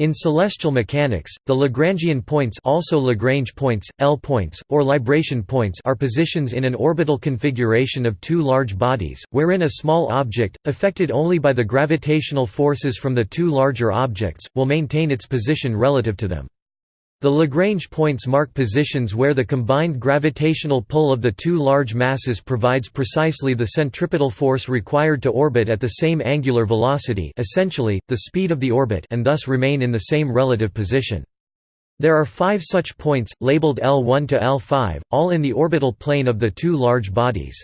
In celestial mechanics, the Lagrangian points also Lagrange points, L points, or libration points are positions in an orbital configuration of two large bodies, wherein a small object, affected only by the gravitational forces from the two larger objects, will maintain its position relative to them. The Lagrange points mark positions where the combined gravitational pull of the two large masses provides precisely the centripetal force required to orbit at the same angular velocity essentially, the speed of the orbit and thus remain in the same relative position. There are five such points, labeled L1 to L5, all in the orbital plane of the two large bodies.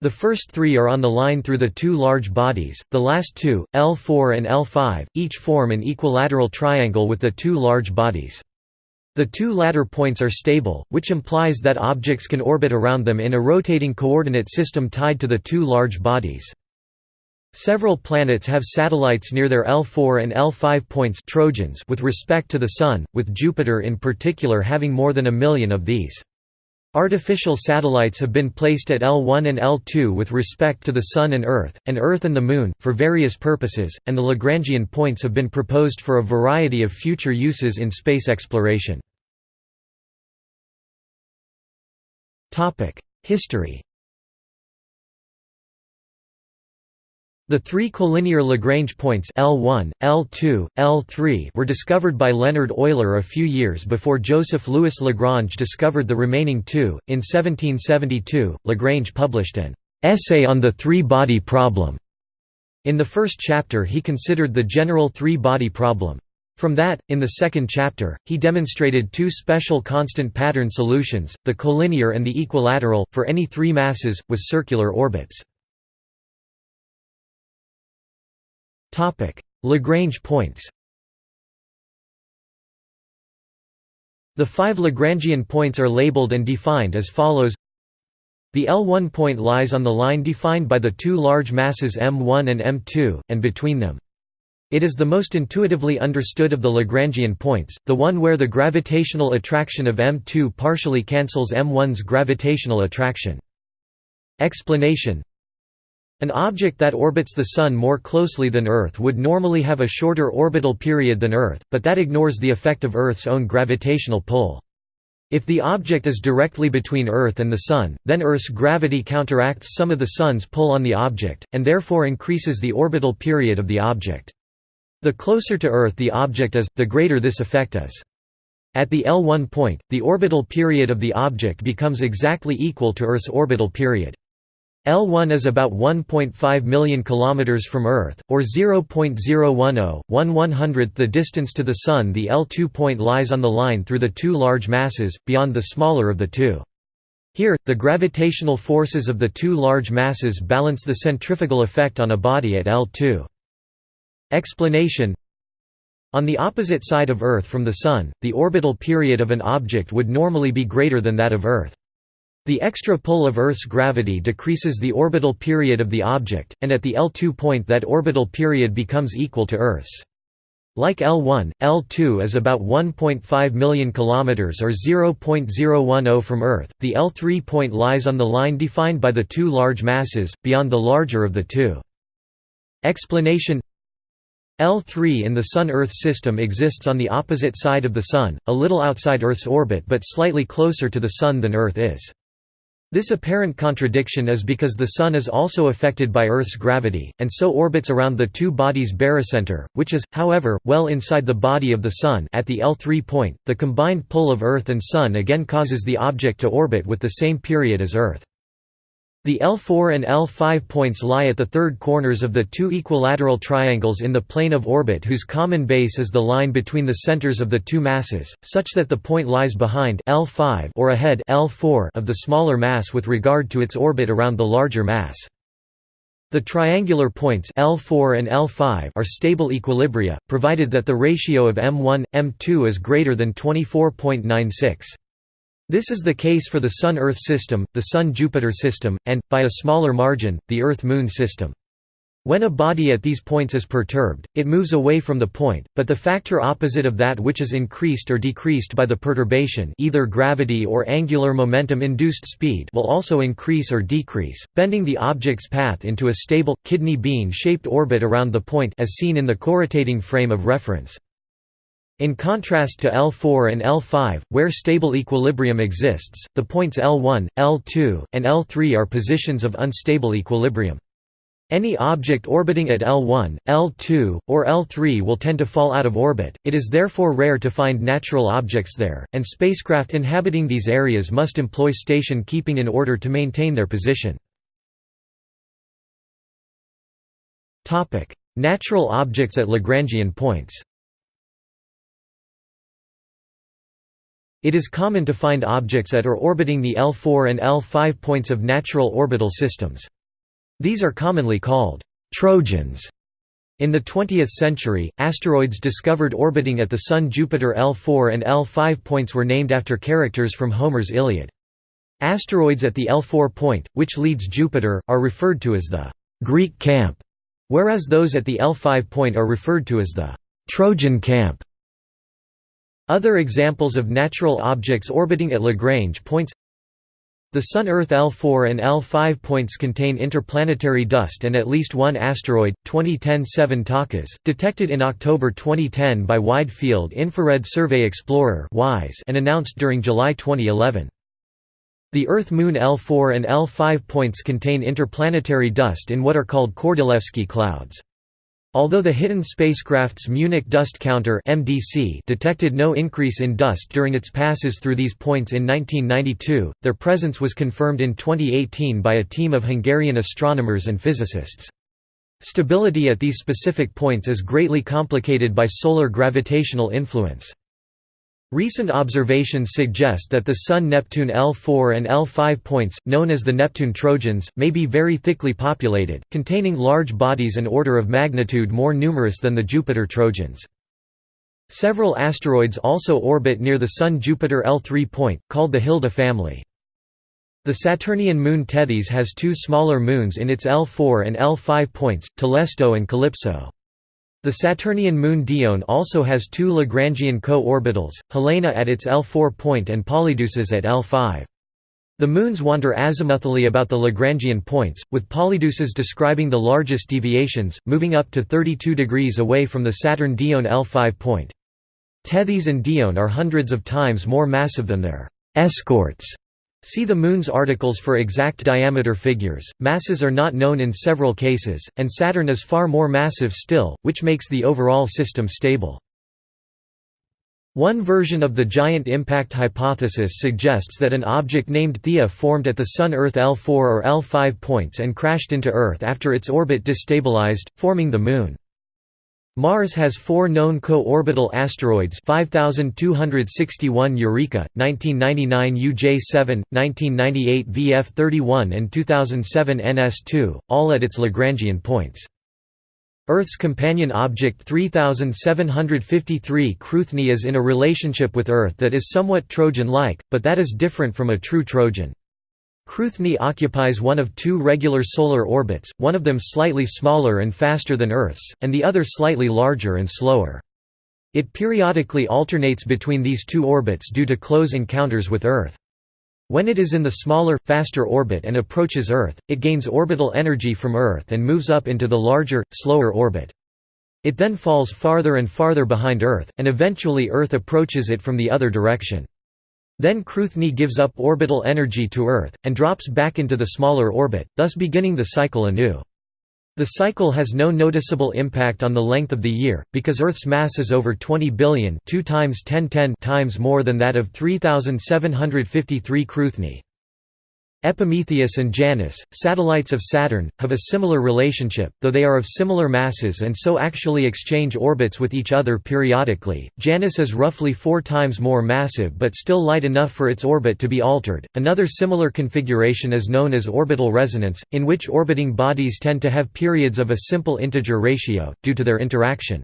The first three are on the line through the two large bodies, the last two, L4 and L5, each form an equilateral triangle with the two large bodies. The two latter points are stable, which implies that objects can orbit around them in a rotating coordinate system tied to the two large bodies. Several planets have satellites near their L4 and L5 points Trojans with respect to the Sun, with Jupiter in particular having more than a million of these. Artificial satellites have been placed at L1 and L2 with respect to the Sun and Earth, and Earth and the Moon, for various purposes, and the Lagrangian points have been proposed for a variety of future uses in space exploration. History The three collinear Lagrange points L1, L2, L3 were discovered by Leonhard Euler a few years before Joseph Louis Lagrange discovered the remaining two. In 1772, Lagrange published an essay on the three-body problem. In the first chapter he considered the general three-body problem. From that, in the second chapter, he demonstrated two special constant pattern solutions, the collinear and the equilateral, for any three masses, with circular orbits. Lagrange points The five Lagrangian points are labeled and defined as follows The L1 point lies on the line defined by the two large masses m1 and m2, and between them. It is the most intuitively understood of the Lagrangian points, the one where the gravitational attraction of M2 partially cancels M1's gravitational attraction. Explanation An object that orbits the Sun more closely than Earth would normally have a shorter orbital period than Earth, but that ignores the effect of Earth's own gravitational pull. If the object is directly between Earth and the Sun, then Earth's gravity counteracts some of the Sun's pull on the object, and therefore increases the orbital period of the object. The closer to Earth the object is, the greater this effect is. At the L1 point, the orbital period of the object becomes exactly equal to Earth's orbital period. L1 is about 1.5 million kilometers from Earth, or 0.010, 1 100th the distance to the Sun. The L2 point lies on the line through the two large masses, beyond the smaller of the two. Here, the gravitational forces of the two large masses balance the centrifugal effect on a body at L2. Explanation On the opposite side of Earth from the Sun, the orbital period of an object would normally be greater than that of Earth. The extra pull of Earth's gravity decreases the orbital period of the object, and at the L2 point that orbital period becomes equal to Earth's. Like L1, L2 is about 1.5 million kilometers or 0.010 from Earth. The L3 point lies on the line defined by the two large masses, beyond the larger of the two. Explanation L3 in the Sun–Earth system exists on the opposite side of the Sun, a little outside Earth's orbit but slightly closer to the Sun than Earth is. This apparent contradiction is because the Sun is also affected by Earth's gravity, and so orbits around the two bodies' barycenter, which is, however, well inside the body of the Sun at the L3 point. The combined pull of Earth and Sun again causes the object to orbit with the same period as Earth. The L4 and L5 points lie at the third corners of the two equilateral triangles in the plane of orbit whose common base is the line between the centers of the two masses, such that the point lies behind L5 or ahead L4 of the smaller mass with regard to its orbit around the larger mass. The triangular points L4 and L5 are stable equilibria, provided that the ratio of M1, M2 is greater than 24.96. This is the case for the Sun–Earth system, the Sun–Jupiter system, and, by a smaller margin, the Earth–Moon system. When a body at these points is perturbed, it moves away from the point, but the factor opposite of that which is increased or decreased by the perturbation either gravity or angular momentum-induced speed will also increase or decrease, bending the object's path into a stable, kidney bean-shaped orbit around the point as seen in the corrotating frame of reference. In contrast to L4 and L5, where stable equilibrium exists, the points L1, L2, and L3 are positions of unstable equilibrium. Any object orbiting at L1, L2, or L3 will tend to fall out of orbit, it is therefore rare to find natural objects there, and spacecraft inhabiting these areas must employ station keeping in order to maintain their position. Natural objects at Lagrangian points It is common to find objects at or orbiting the L4 and L5 points of natural orbital systems. These are commonly called «trojans». In the 20th century, asteroids discovered orbiting at the Sun Jupiter L4 and L5 points were named after characters from Homer's Iliad. Asteroids at the L4 point, which leads Jupiter, are referred to as the «Greek camp», whereas those at the L5 point are referred to as the «Trojan camp». Other examples of natural objects orbiting at Lagrange points The Sun-Earth L4 and L5 points contain interplanetary dust and at least one asteroid, 2010 7 Takas, detected in October 2010 by Wide Field Infrared Survey Explorer and announced during July 2011. The Earth-Moon L4 and L5 points contain interplanetary dust in what are called Kordylewski clouds. Although the Hiten spacecraft's Munich Dust Counter (MDC) detected no increase in dust during its passes through these points in 1992, their presence was confirmed in 2018 by a team of Hungarian astronomers and physicists. Stability at these specific points is greatly complicated by solar gravitational influence. Recent observations suggest that the Sun-Neptune L4 and L5 points, known as the Neptune Trojans, may be very thickly populated, containing large bodies an order of magnitude more numerous than the Jupiter Trojans. Several asteroids also orbit near the Sun-Jupiter L3 point, called the Hilda family. The Saturnian moon Tethys has two smaller moons in its L4 and L5 points, Telesto and Calypso. The Saturnian moon Dione also has two Lagrangian co-orbitals, Helena at its L4 point and Polydeuces at L5. The moons wander azimuthally about the Lagrangian points, with Polydeuces describing the largest deviations, moving up to 32 degrees away from the Saturn Dione L5 point. Tethys and Dione are hundreds of times more massive than their escorts See the Moon's articles for exact diameter figures. Masses are not known in several cases, and Saturn is far more massive still, which makes the overall system stable. One version of the giant impact hypothesis suggests that an object named Theia formed at the Sun-Earth L4 or L5 points and crashed into Earth after its orbit destabilized, forming the Moon. Mars has four known co-orbital asteroids 5261 Eureka, 1999 UJ7, 1998 VF31 and 2007 NS2, all at its Lagrangian points. Earth's companion object 3753 Cruithne is in a relationship with Earth that is somewhat Trojan-like, but that is different from a true Trojan. Cruithne occupies one of two regular solar orbits, one of them slightly smaller and faster than Earth's, and the other slightly larger and slower. It periodically alternates between these two orbits due to close encounters with Earth. When it is in the smaller, faster orbit and approaches Earth, it gains orbital energy from Earth and moves up into the larger, slower orbit. It then falls farther and farther behind Earth, and eventually Earth approaches it from the other direction. Then Cruithne gives up orbital energy to Earth, and drops back into the smaller orbit, thus beginning the cycle anew. The cycle has no noticeable impact on the length of the year, because Earth's mass is over 20 billion 2 times 1010 times more than that of 3753 Cruithne. Epimetheus and Janus, satellites of Saturn, have a similar relationship, though they are of similar masses and so actually exchange orbits with each other periodically. Janus is roughly four times more massive but still light enough for its orbit to be altered. Another similar configuration is known as orbital resonance, in which orbiting bodies tend to have periods of a simple integer ratio, due to their interaction.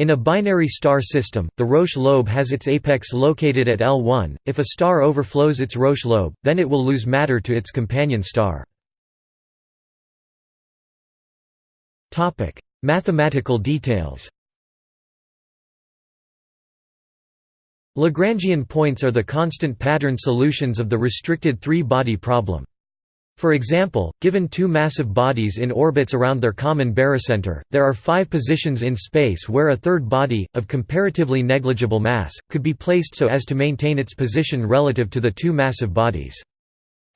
In a binary star system, the Roche lobe has its apex located at L1. If a star overflows its Roche lobe, then it will lose matter to its companion star. Topic: Mathematical details. Lagrangian points are the constant pattern solutions of the restricted three-body problem. For example, given two massive bodies in orbits around their common barycenter, there are five positions in space where a third body, of comparatively negligible mass, could be placed so as to maintain its position relative to the two massive bodies.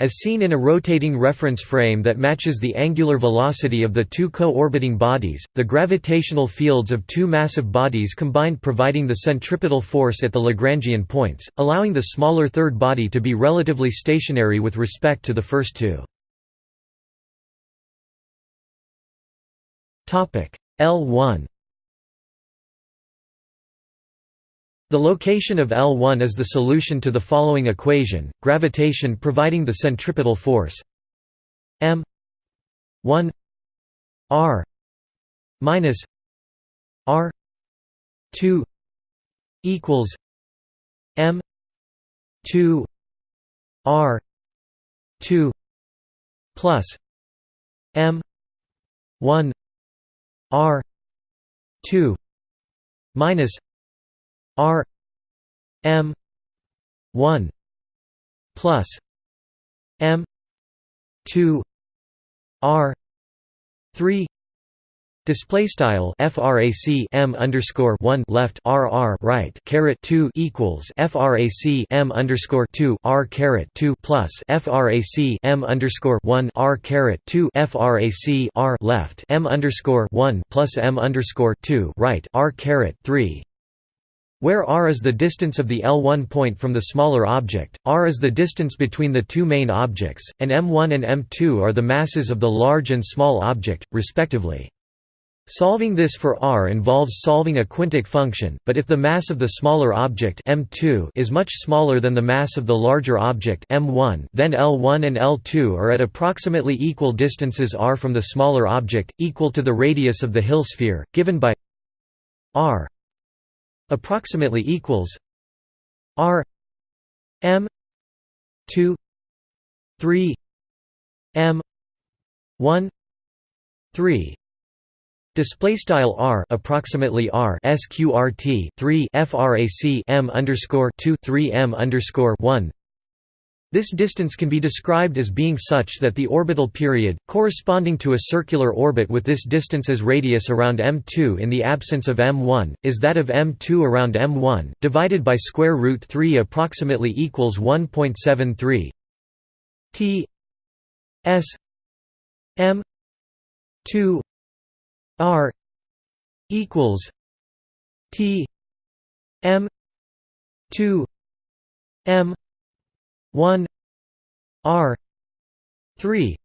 As seen in a rotating reference frame that matches the angular velocity of the two co-orbiting bodies, the gravitational fields of two massive bodies combined providing the centripetal force at the Lagrangian points, allowing the smaller third body to be relatively stationary with respect to the first two. L1 The location of L1 is the solution to the following equation, gravitation providing the centripetal force m 1 r minus r 2 equals m 2 r 2 plus m 1 R two minus R M one plus M two R three Display style frac m underscore one left r r right caret two equals frac m underscore two r caret two plus frac m underscore one r caret two frac r left m underscore one plus m underscore two right r caret three where r is the distance of the L1 point from the smaller object, r is the distance between the two main objects, and m1 and m2 are the masses of the large and small object, respectively. Solving this for r involves solving a quintic function, but if the mass of the smaller object m2 is much smaller than the mass of the larger object m1, then L1 and L2 are at approximately equal distances r from the smaller object, equal to the radius of the Hill sphere, given by r approximately equals r m 2 3 m 1 3 Display style r approximately r sqrt 3 frac m underscore 2 3 m underscore 1. This distance can be described as being such that the orbital period, corresponding to a circular orbit with this distance as radius around m2 in the absence of m1, is that of m2 around m1, divided by square root 3 approximately equals 1.73 t s m 2 R equals T M two M one R three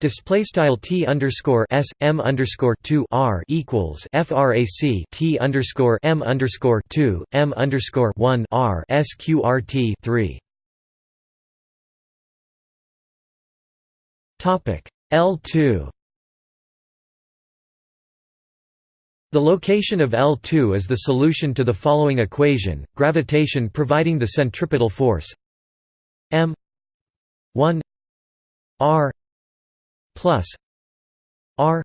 Display style t underscore s m underscore two r equals frac t underscore m underscore two m underscore one r sqrt three. Topic L two The location of L2 is the solution to the following equation, gravitation providing the centripetal force m 1 r plus r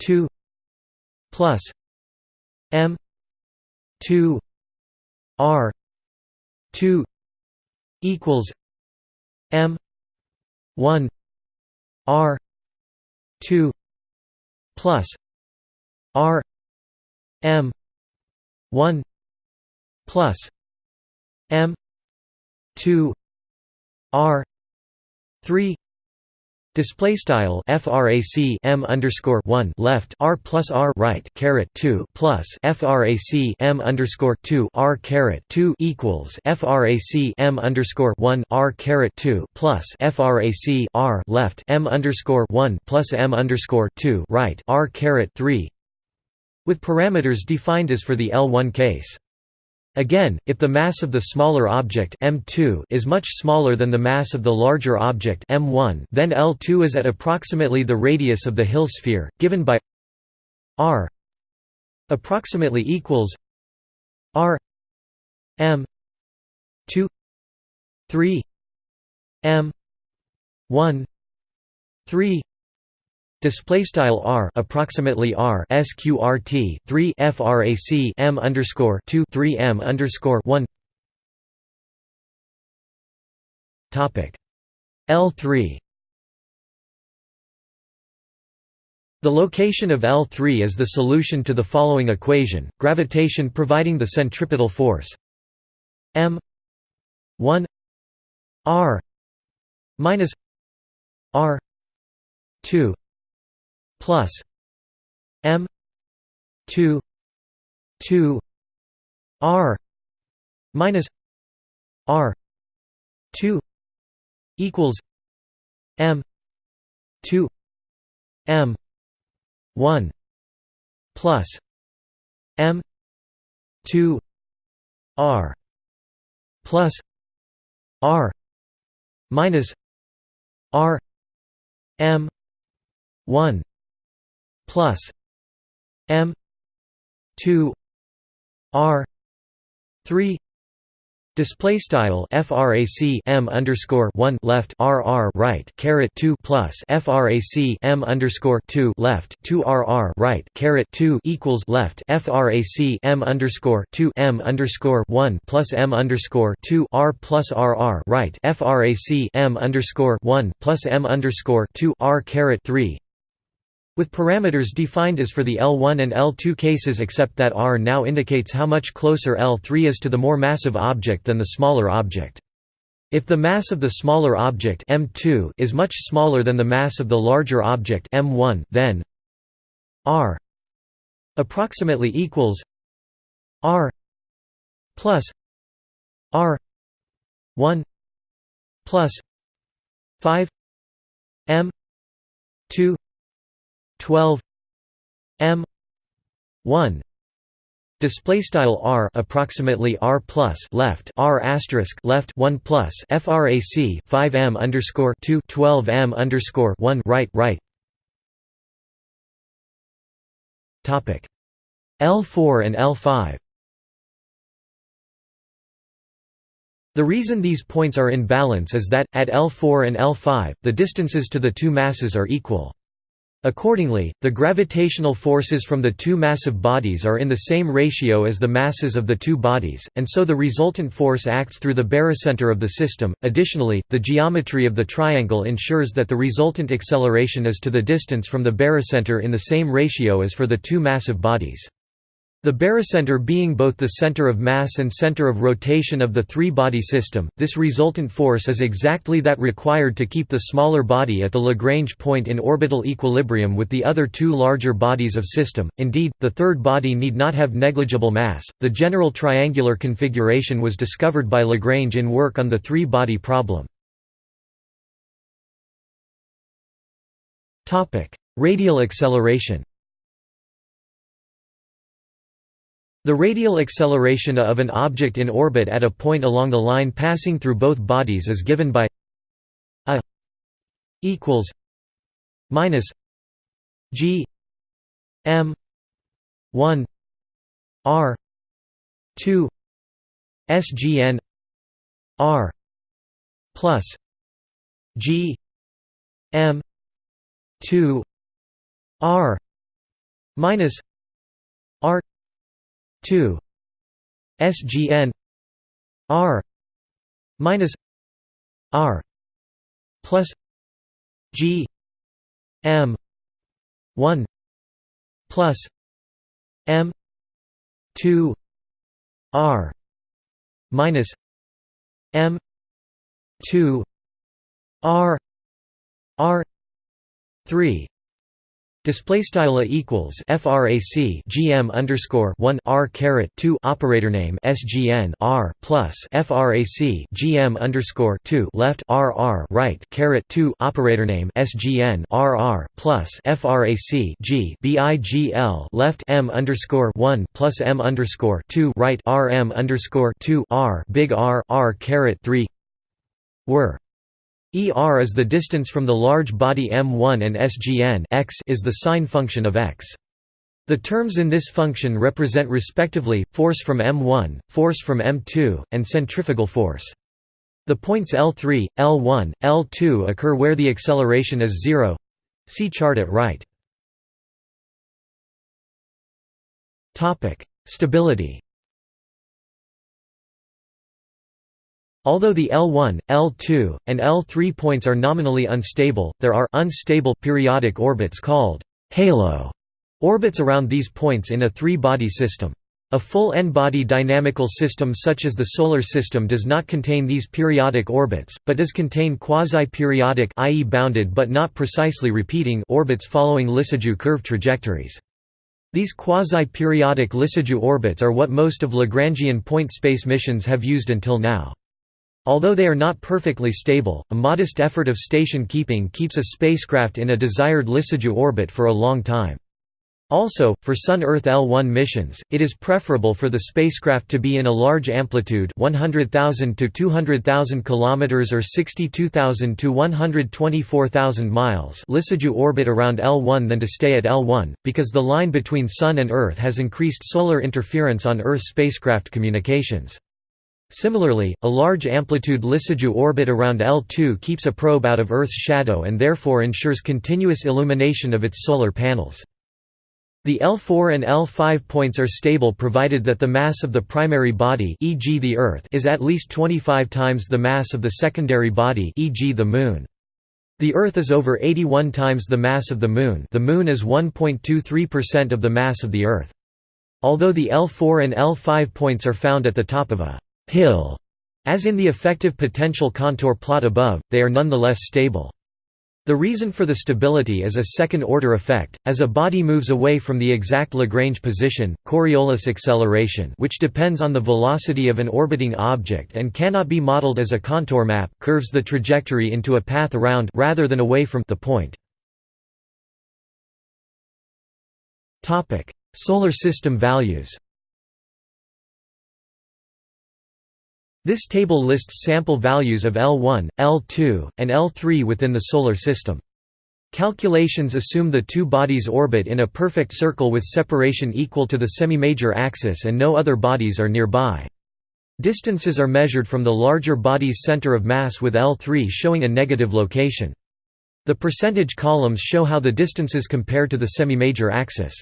2 plus m 2 r 2 equals m 1 r 2 plus R M one plus M two R three Display style frac m underscore one left r plus r right caret two plus frac m underscore two r caret two equals frac m underscore one r caret two plus frac r left m underscore one plus m underscore two right r caret three with parameters defined as for the L1 case. Again, if the mass of the smaller object m2 is much smaller than the mass of the larger object m1, then L2 is at approximately the radius of the Hill sphere, given by r approximately equals r m 2 3 m 1 3 display style r approximately r sqrt 3 frac m underscore 2 3 m underscore 1 topic. L3 The location of L3 is the solution to the following equation gravitation providing the centripetal force. M 1 r minus r 2 plus m 2 2 r minus r 2 equals m 2 m 1 plus m 2 r plus r minus r m 1 plus m 2 r 3 Display style frac m underscore one left rr right caret two plus frac m underscore two left two rr right caret two equals left frac m underscore two m underscore one plus m underscore two r plus rr right frac m underscore one plus m underscore two r caret three with parameters defined as for the L1 and L2 cases except that R now indicates how much closer L3 is to the more massive object than the smaller object. If the mass of the smaller object M2 is much smaller than the mass of the larger object M1 then R approximately equals R plus R 1 plus 5 M 2 12 m 1 display style r approximately r plus left r asterisk left 1 plus frac 5 m underscore 2 12 m underscore 1 right right topic l4 and l5 The reason these points are in balance is that, at L4 and L5, the distances to the two masses are equal. Accordingly, the gravitational forces from the two massive bodies are in the same ratio as the masses of the two bodies, and so the resultant force acts through the barycenter of the system. Additionally, the geometry of the triangle ensures that the resultant acceleration is to the distance from the barycenter in the same ratio as for the two massive bodies. The barycenter being both the center of mass and center of rotation of the three-body system, this resultant force is exactly that required to keep the smaller body at the Lagrange point in orbital equilibrium with the other two larger bodies of system. Indeed, the third body need not have negligible mass. The general triangular configuration was discovered by Lagrange in work on the three-body problem. Topic: Radial acceleration. The radial acceleration of an object in orbit at a point along the line passing through both bodies is given by a equals minus g m 1 r 2 sgn r plus g m 2 r minus r 2 SGN R. minus R. plus G. M. one. plus M. two. R. minus M. two. R. R. three Display style equals frac gm underscore one r caret two operator name sgn r plus frac gm underscore two left r r right caret two operator name sgn r r plus frac g bigl left m underscore one plus m underscore two right r m underscore two r big R r caret three were ER is the distance from the large body m1 and SGN x is the sign function of x. The terms in this function represent respectively, force from m1, force from m2, and centrifugal force. The points L3, L1, L2 occur where the acceleration is zero. See chart at right. Stability Although the L1, L2, and L3 points are nominally unstable, there are unstable periodic orbits called halo orbits around these points in a three-body system. A full n-body dynamical system such as the Solar System does not contain these periodic orbits, but does contain quasi-periodic i.e. bounded but not precisely repeating orbits following Lissajous curve trajectories. These quasi-periodic Lissajous orbits are what most of Lagrangian point space missions have used until now. Although they are not perfectly stable, a modest effort of station keeping keeps a spacecraft in a desired Lissajous orbit for a long time. Also, for Sun-Earth L1 missions, it is preferable for the spacecraft to be in a large amplitude 100,000 to 200,000 km or 62,000 to 124,000 miles Lissajous orbit around L1 than to stay at L1, because the line between Sun and Earth has increased solar interference on Earth spacecraft communications. Similarly, a large amplitude Lissajous orbit around L2 keeps a probe out of Earth's shadow and therefore ensures continuous illumination of its solar panels. The L4 and L5 points are stable provided that the mass of the primary body e.g. the Earth is at least 25 times the mass of the secondary body e.g. the Moon. The Earth is over 81 times the mass of the Moon the Moon is 1.23% of the mass of the Earth. Although the L4 and L5 points are found at the top of a «hill», as in the effective potential contour plot above, they are nonetheless stable. The reason for the stability is a second-order effect, as a body moves away from the exact Lagrange position, Coriolis acceleration which depends on the velocity of an orbiting object and cannot be modeled as a contour map curves the trajectory into a path around rather than away from the point. Solar system values This table lists sample values of L1, L2, and L3 within the Solar System. Calculations assume the two bodies orbit in a perfect circle with separation equal to the semi-major axis and no other bodies are nearby. Distances are measured from the larger body's center of mass with L3 showing a negative location. The percentage columns show how the distances compare to the semi-major axis.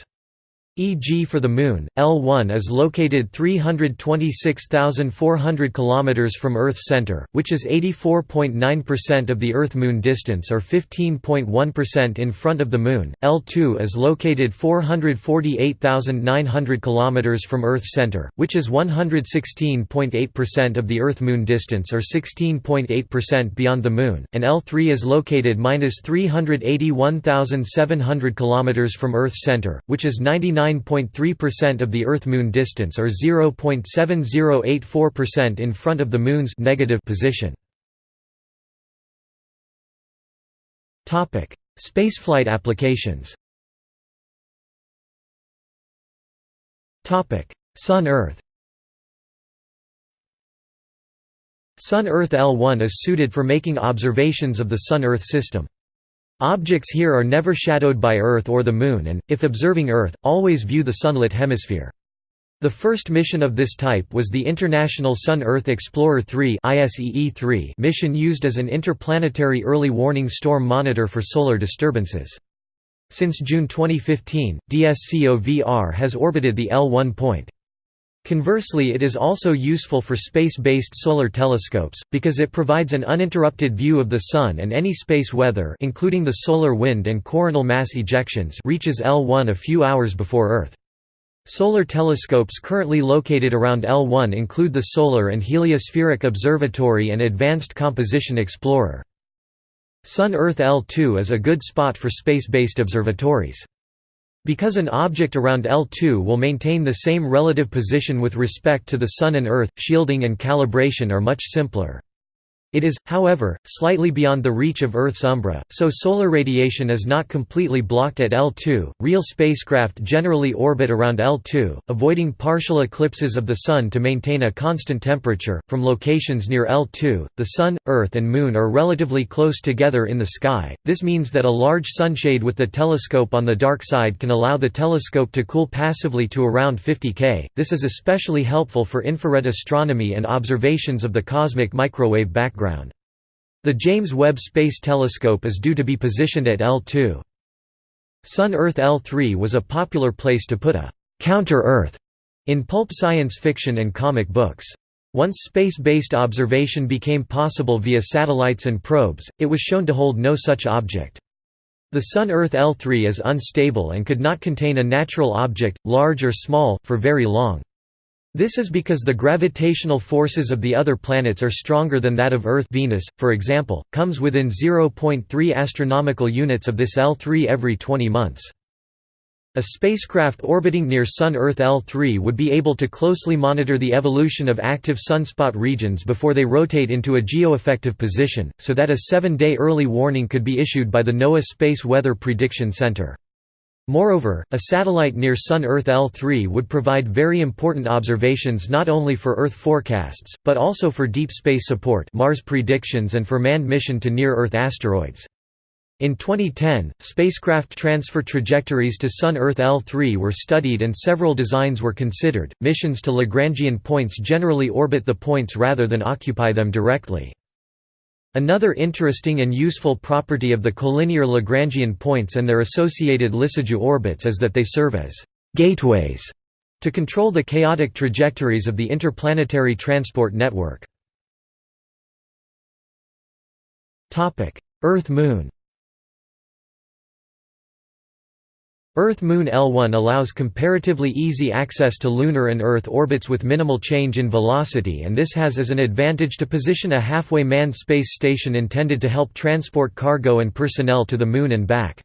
E.g. for the Moon, L1 is located 326,400 km from Earth's center, which is 84.9% of the Earth–Moon distance or 15.1% in front of the Moon. L2 is located 448,900 km from Earth's center, which is 116.8% of the Earth–Moon distance or 16.8% beyond the Moon, and L3 is located minus 381,700 km from Earth's center, which is 99 99.3% of the Earth-Moon distance or 0.7084% in front of the Moon's negative position. Spaceflight applications. Sun-Earth. Sun-Earth L1 is suited for making observations of the Sun-Earth system. Objects here are never shadowed by Earth or the Moon and, if observing Earth, always view the sunlit hemisphere. The first mission of this type was the International Sun-Earth Explorer 3 mission used as an interplanetary early warning storm monitor for solar disturbances. Since June 2015, DSCOVR has orbited the L1 point. Conversely it is also useful for space-based solar telescopes, because it provides an uninterrupted view of the Sun and any space weather including the solar wind and coronal mass ejections reaches L1 a few hours before Earth. Solar telescopes currently located around L1 include the Solar and Heliospheric Observatory and Advanced Composition Explorer. Sun-Earth L2 is a good spot for space-based observatories. Because an object around L2 will maintain the same relative position with respect to the Sun and Earth, shielding and calibration are much simpler. It is, however, slightly beyond the reach of Earth's umbra, so solar radiation is not completely blocked at L2. Real spacecraft generally orbit around L2, avoiding partial eclipses of the Sun to maintain a constant temperature. From locations near L2, the Sun, Earth, and Moon are relatively close together in the sky. This means that a large sunshade with the telescope on the dark side can allow the telescope to cool passively to around 50 K. This is especially helpful for infrared astronomy and observations of the cosmic microwave background background. The James Webb Space Telescope is due to be positioned at L2. Sun-Earth L3 was a popular place to put a «counter-Earth» in pulp science fiction and comic books. Once space-based observation became possible via satellites and probes, it was shown to hold no such object. The Sun-Earth L3 is unstable and could not contain a natural object, large or small, for very long. This is because the gravitational forces of the other planets are stronger than that of Earth Venus, for example, comes within 0.3 astronomical units of this L3 every 20 months. A spacecraft orbiting near Sun-Earth L3 would be able to closely monitor the evolution of active sunspot regions before they rotate into a geoeffective position, so that a seven-day early warning could be issued by the NOAA Space Weather Prediction Center. Moreover, a satellite near Sun-Earth L3 would provide very important observations not only for Earth forecasts, but also for deep space support Mars predictions and for manned mission to near-Earth asteroids. In 2010, spacecraft transfer trajectories to Sun-Earth L3 were studied and several designs were considered. Missions to Lagrangian points generally orbit the points rather than occupy them directly. Another interesting and useful property of the collinear Lagrangian points and their associated Lissajous orbits is that they serve as gateways to control the chaotic trajectories of the interplanetary transport network. Earth–Moon Earth–Moon L1 allows comparatively easy access to lunar and Earth orbits with minimal change in velocity and this has as an advantage to position a halfway manned space station intended to help transport cargo and personnel to the Moon and back.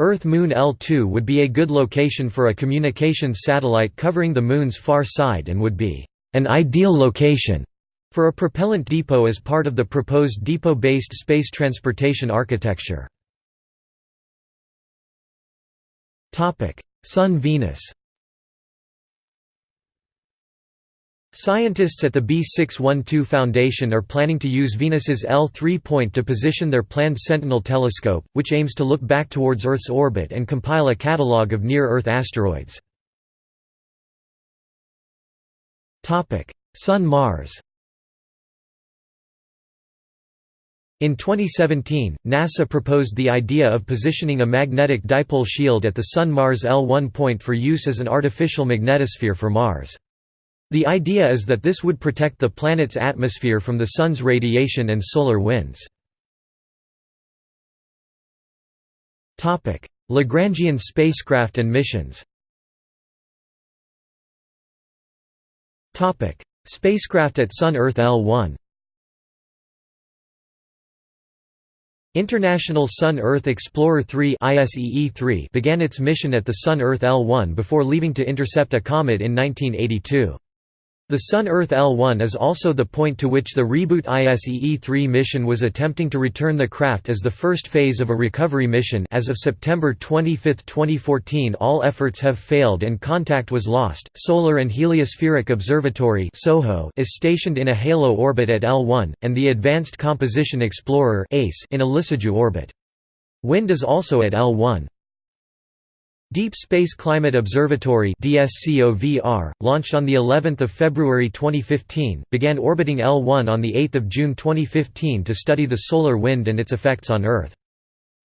Earth–Moon L2 would be a good location for a communications satellite covering the Moon's far side and would be an ideal location for a propellant depot as part of the proposed depot-based space transportation architecture. Sun–Venus Scientists at the B612 Foundation are planning to use Venus's L3 point to position their planned Sentinel telescope, which aims to look back towards Earth's orbit and compile a catalogue of near-Earth asteroids. Sun–Mars In 2017, NASA proposed the idea of positioning a magnetic dipole shield at the Sun-Mars L1 point for use as an artificial magnetosphere for Mars. The idea is that this would protect the planet's atmosphere from the Sun's radiation and solar winds. Lagrangian spacecraft and missions Spacecraft at Sun-Earth L1 International Sun-Earth Explorer 3 began its mission at the Sun-Earth L1 before leaving to intercept a comet in 1982. The Sun-Earth L1 is also the point to which the Reboot ISEE-3 mission was attempting to return the craft as the first phase of a recovery mission as of September 25, 2014 all efforts have failed and contact was lost. Solar and Heliospheric Observatory is stationed in a halo orbit at L1, and the Advanced Composition Explorer in a Lissajous orbit. Wind is also at L1. Deep Space Climate Observatory DSCOVR, launched on the 11th of February 2015, began orbiting L1 on the 8th of June 2015 to study the solar wind and its effects on Earth.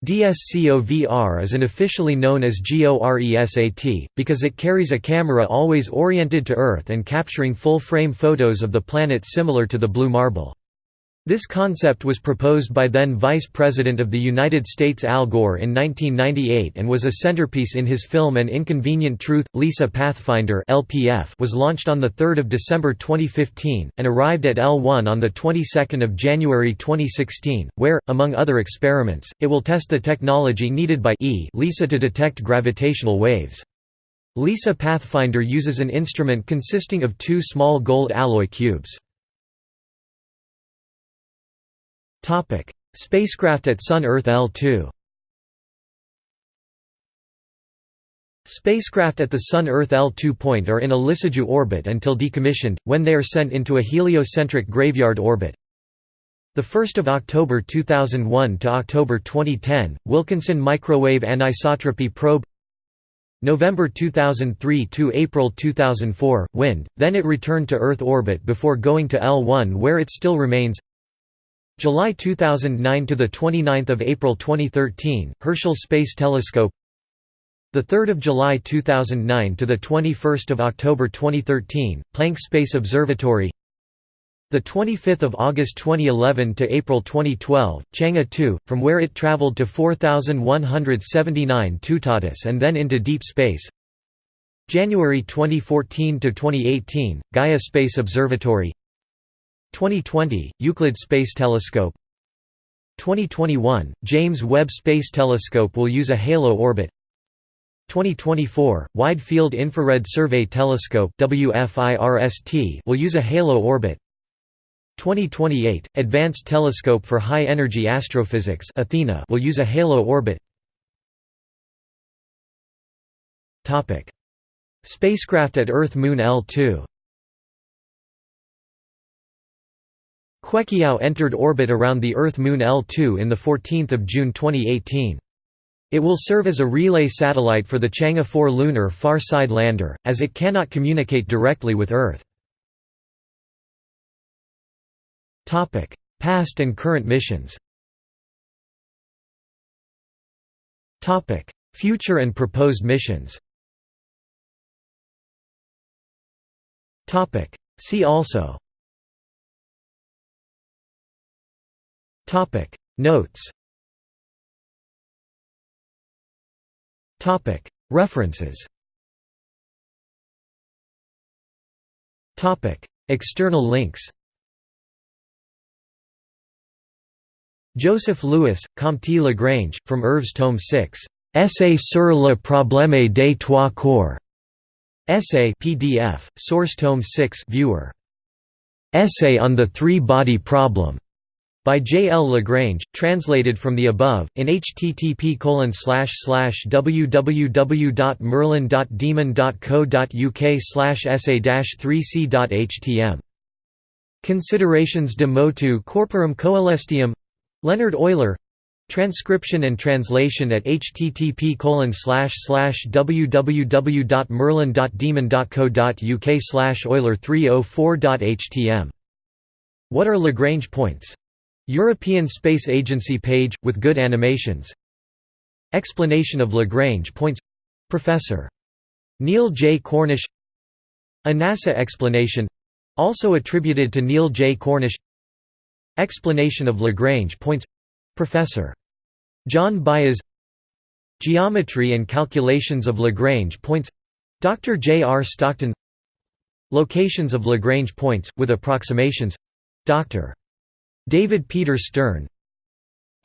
DSCOVR is unofficially known as GORESAT, because it carries a camera always oriented to Earth and capturing full-frame photos of the planet similar to the blue marble. This concept was proposed by then Vice President of the United States Al Gore in 1998 and was a centerpiece in his film An Inconvenient Truth. LISA Pathfinder (LPF) was launched on the 3rd of December 2015 and arrived at L1 on the 22nd of January 2016, where, among other experiments, it will test the technology needed by E LISA to detect gravitational waves. LISA Pathfinder uses an instrument consisting of two small gold alloy cubes. Topic: Spacecraft at Sun-Earth L2. Spacecraft at the Sun-Earth L2 point are in a Lissajous orbit until decommissioned, when they are sent into a heliocentric graveyard orbit. 1 October 2001 to October 2010, Wilkinson Microwave Anisotropy Probe November 2003 to April 2004, WIND, then it returned to Earth orbit before going to L1 where it still remains July 2009 to the 29th of April 2013 Herschel Space Telescope the 3rd of July 2009 to the 21st of October 2013 Planck Space Observatory The 25th of August 2011 to April 2012, Chang'e 2, from where it traveled to 4179 Toutatis and then into deep space. January 2014 to 2018, Gaia Space Observatory. 2020, Euclid Space Telescope. 2021, James Webb Space Telescope will use a halo orbit. 2024, Wide Field Infrared Survey Telescope WFIRST will use a halo orbit. 2028, Advanced Telescope for High Energy Astrophysics Athena will use a halo orbit. Topic: Spacecraft at Earth-Moon L2. Queqiao entered orbit around the Earth-Moon L2 in the 14th of June 2018. It will serve as a relay satellite for the Chang'e 4 lunar far side lander, as it cannot communicate directly with Earth. Past and current missions Future and proposed missions See also Notes. Topic. References. Topic. External links. Joseph Louis, Comte Lagrange, from Œuvres tome 6, Essai sur le problème des trois corps. Essay PDF, source tome 6 viewer. Essay on the three-body problem. By J. L. Lagrange, translated from the above, in http colon slash slash www.merlin.demon.co.uk essay-3c.htm. Considerations de motu corporum coelestium Leonhard Euler Transcription and translation at http www.merlin.demon.co.uk slash Euler 304.htm. What are Lagrange points? European Space Agency page, with good animations Explanation of Lagrange points Professor. Neil J. Cornish A NASA explanation also attributed to Neil J. Cornish Explanation of Lagrange points Professor. John Baez Geometry and calculations of Lagrange points Dr. J. R. Stockton Locations of Lagrange points, with approximations Dr. David Peter Stern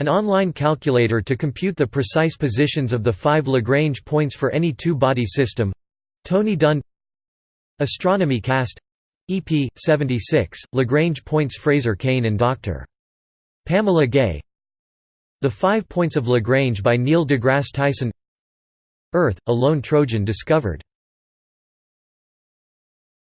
An online calculator to compute the precise positions of the five Lagrange points for any two-body system. Tony Dunn Astronomy Cast EP 76 Lagrange points Fraser Cain and Dr. Pamela Gay. The Five Points of Lagrange by Neil deGrasse Tyson. Earth, a lone Trojan discovered